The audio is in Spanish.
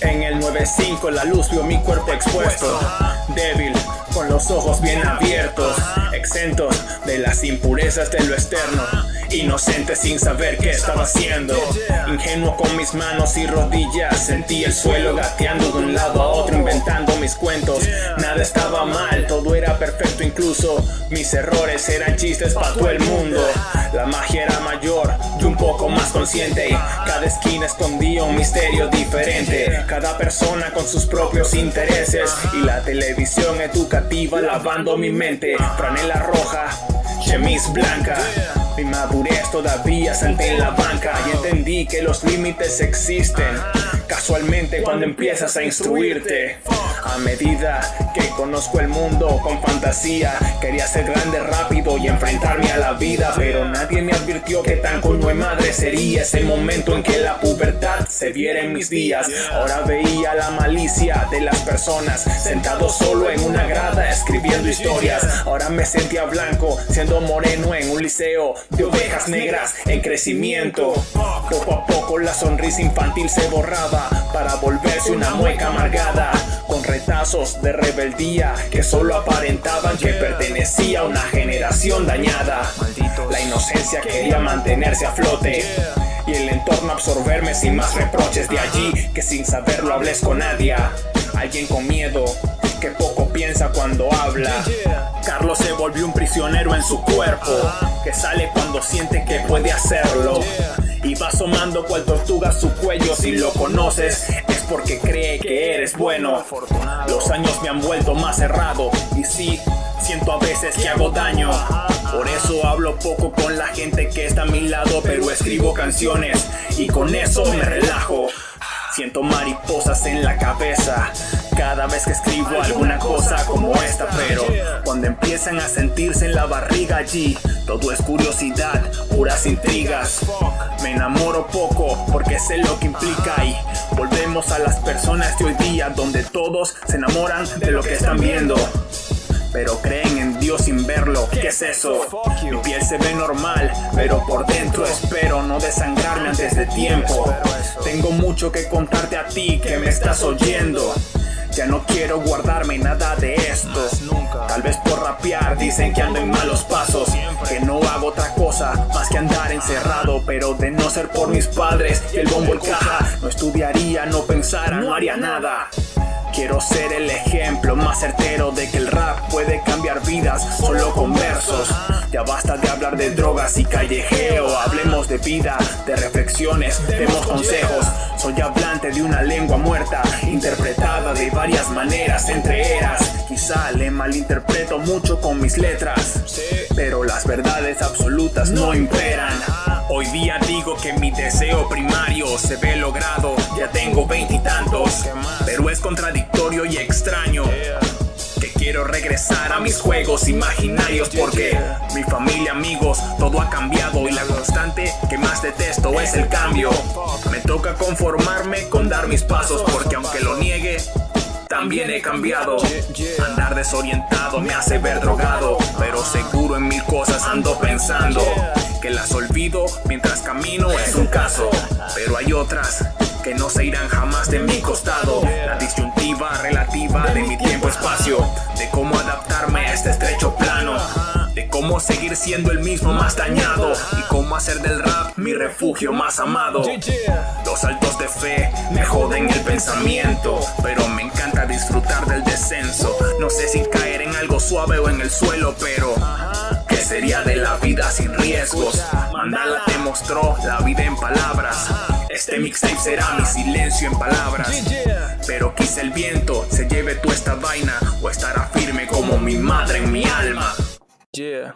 En el 9-5 la luz vio mi cuerpo expuesto, débil, con los ojos bien abiertos, exentos de las impurezas de lo externo. Inocente sin saber qué estaba haciendo. Ingenuo con mis manos y rodillas. Sentí el suelo gateando de un lado a otro Inventando mis cuentos. Nada estaba mal, todo perfecto Incluso mis errores eran chistes para todo el mundo. La magia era mayor y un poco más consciente. Cada esquina escondía un misterio diferente. Cada persona con sus propios intereses. Y la televisión educativa lavando mi mente. Franela roja, chemise blanca. Mi madurez todavía salté en la banca. Y entendí que los límites existen. Casualmente cuando empiezas a instruirte A medida que conozco el mundo con fantasía Quería ser grande rápido y enfrentarme a la vida Pero nadie me advirtió que tan con de madre sería Ese momento en que la pubertad se viera en mis días. Ahora veía la malicia de las personas Sentado solo en una grada escribiendo historias. Ahora me sentía blanco siendo moreno en un liceo De ovejas negras en crecimiento. Poco a poco la sonrisa infantil se borraba para volverse una mueca amargada con retazos de rebeldía que solo aparentaban que pertenecía a una generación dañada. La inocencia quería mantenerse a flote y el entorno absorberme sin más reproches de allí que sin saberlo hables con nadie. Alguien con miedo que poco piensa cuando habla. Carlos se volvió un prisionero en su cuerpo que sale cuando siente que puede hacerlo y va asomando cual tortuga su cuello. Si lo conoces es porque cree que eres bueno. Los años me han vuelto más cerrado. Y sí, siento a veces que hago daño. Por eso hablo poco con la gente que está a mi lado Pero escribo canciones y con eso me relajo. Siento mariposas en la cabeza cada vez que escribo alguna cosa como esta Pero cuando empiezan a sentirse en la barriga allí Todo es curiosidad, puras intrigas Me enamoro poco porque sé lo que implica Y volvemos a las personas de hoy día Donde todos se enamoran de lo que están viendo pero creen en Dios sin verlo. ¿Qué es eso? Mi piel se ve normal, pero por dentro espero no desangrarme antes de tiempo. Tengo mucho que contarte a ti que me estás oyendo. Ya no quiero guardarme nada de esto. Tal vez por rapear dicen que ando en malos pasos. Que no hago otra cosa más que andar encerrado. Pero de no ser por mis padres y el bombo el caja No estudiaría, no pensara, no haría nada. Quiero ser el ejemplo más certero de que el rap puede cambiar vidas solo con versos. Ya basta de hablar de drogas y callejeo, hablemos de vida, de reflexiones, demos consejos. De una lengua muerta, interpretada de varias maneras entre eras. Quizá le malinterpreto mucho con mis letras, pero las verdades absolutas no imperan. Hoy día digo que mi deseo primario se ve logrado, ya tengo veintitantos, pero es contradictorio y extraño. Que quiero regresar a mis juegos imaginarios porque mi familia, amigos, todo ha cambiado y la que más detesto es el cambio. Me toca conformarme con dar mis pasos porque aunque lo niegue, también he cambiado. Andar desorientado me hace ver drogado, pero seguro en mil cosas ando pensando que las olvido mientras camino es un caso, pero hay otras que no se irán jamás de mi costado. La disyuntiva relativa de mi tiempo-espacio, de cómo adaptarme a este estrecho plano, cómo seguir siendo el mismo más dañado y cómo hacer del rap mi refugio más amado. Los saltos de fe me joden el pensamiento, pero me encanta disfrutar del descenso. No sé si caer en algo suave o en el suelo, pero sería de la vida sin riesgos? Mandala te mostró la vida en palabras. Este mixtape será mi silencio en palabras. Pero quise el viento se lleve tú esta vaina o estará firme como mi madre en mi alma. 姐